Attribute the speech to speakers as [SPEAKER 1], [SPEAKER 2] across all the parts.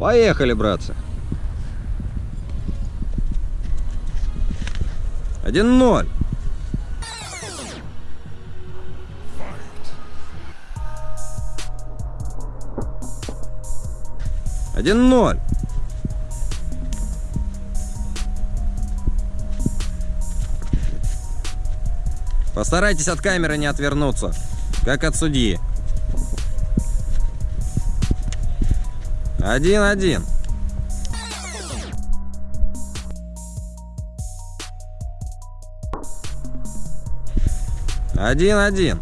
[SPEAKER 1] Поехали, братцы. 1-0. Один ноль. Постарайтесь от камеры не отвернуться, как от судьи. Один-один. Один-один.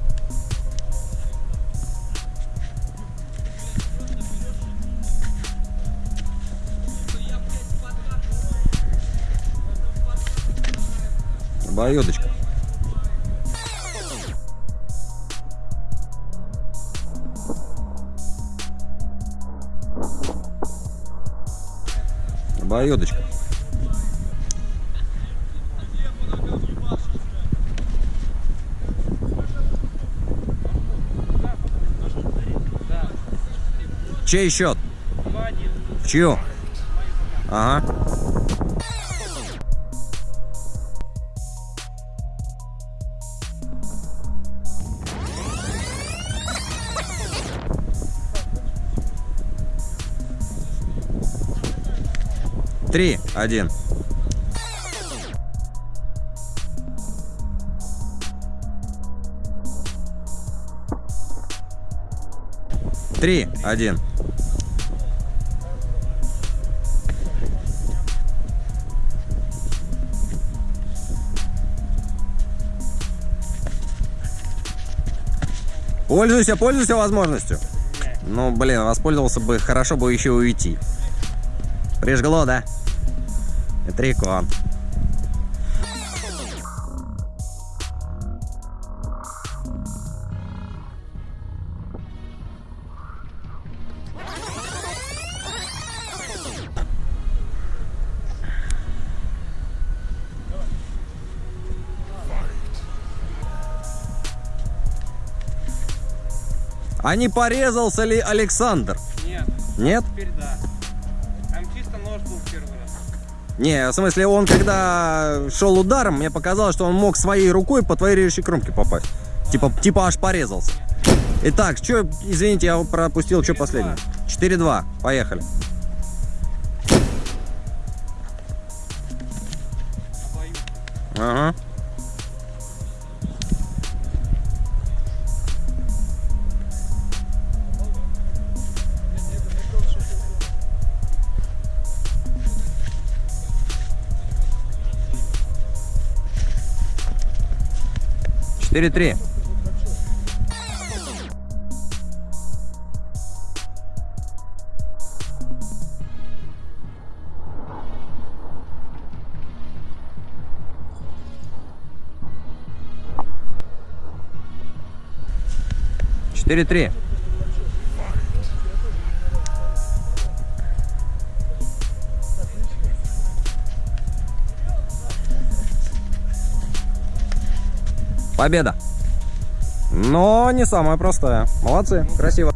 [SPEAKER 1] Обоюдочка. Обоюдочка. Чей счет? В чью? Ага. Три, один. Три, один. Пользуйся, пользуйся возможностью. Ну, блин, воспользовался бы, хорошо бы еще уйти. Прижгло, да? Это рекон. А не порезался ли Александр?
[SPEAKER 2] Нет.
[SPEAKER 1] Нет?
[SPEAKER 2] Теперь да. Был первый раз.
[SPEAKER 1] Не, в смысле, он когда шел ударом, мне показалось, что он мог своей рукой по твоей режущей кромке попасть. Типа, типа аж порезался. Итак, что, извините, я пропустил, что последнее. 4-2, поехали.
[SPEAKER 2] Обоюдно.
[SPEAKER 1] Ага. Четыре три. Победа. Но не самая простая. Молодцы, красиво.